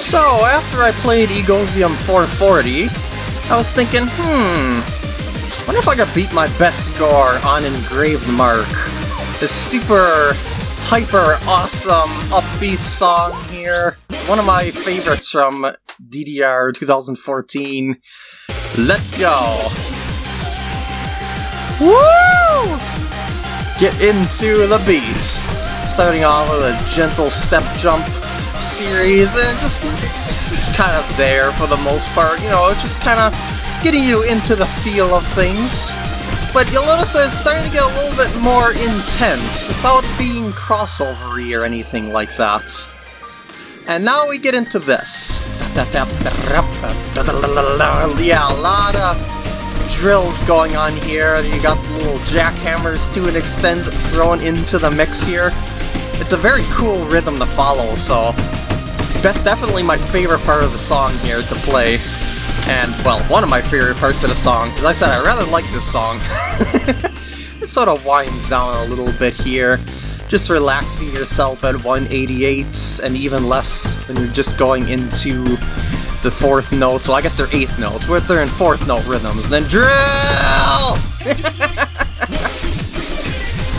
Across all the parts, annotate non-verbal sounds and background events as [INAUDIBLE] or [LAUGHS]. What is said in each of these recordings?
So, after I played Egoism 440, I was thinking, hmm, wonder if I could beat my best score on Engraved Mark. This super hyper awesome upbeat song here. It's one of my favorites from DDR 2014. Let's go! Woo! Get into the beat. Starting off with a gentle step jump series, and just, just kind of there for the most part. You know, it's just kind of getting you into the feel of things. But you'll notice that it's starting to get a little bit more intense, without being crossovery or anything like that. And now we get into this. Yeah, a lot of drills going on here. You got little jackhammers to an extent thrown into the mix here. It's a very cool rhythm to follow, so That's definitely my favorite part of the song here to play. And, well, one of my favorite parts of the song. As I said, I rather like this song. [LAUGHS] it sort of winds down a little bit here. Just relaxing yourself at 188, and even less when you're just going into the fourth note. So I guess they're eighth notes. We're they're in fourth note rhythms. And then drill! [LAUGHS]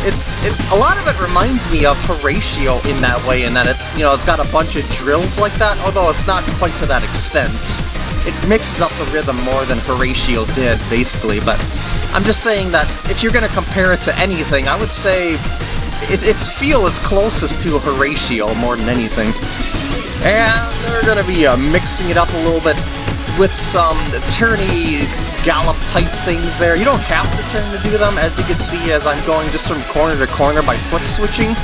it's it, a lot of it reminds me of Horatio in that way, in that it you know it's got a bunch of drills like that, although it's not quite to that extent. It mixes up the rhythm more than Horatio did, basically. But I'm just saying that if you're going to compare it to anything, I would say it, its feel is closest to Horatio more than anything. And they're going to be uh, mixing it up a little bit with some turny gallop type things there. You don't have to turn to do them, as you can see as I'm going just from corner to corner by foot switching.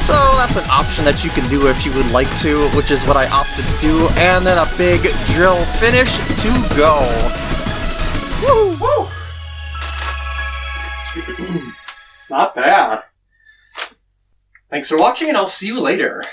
So that's an option that you can do if you would like to, which is what I opted to do. And then a big drill finish to go. Woo! Woo! Not bad. Thanks for watching, and I'll see you later.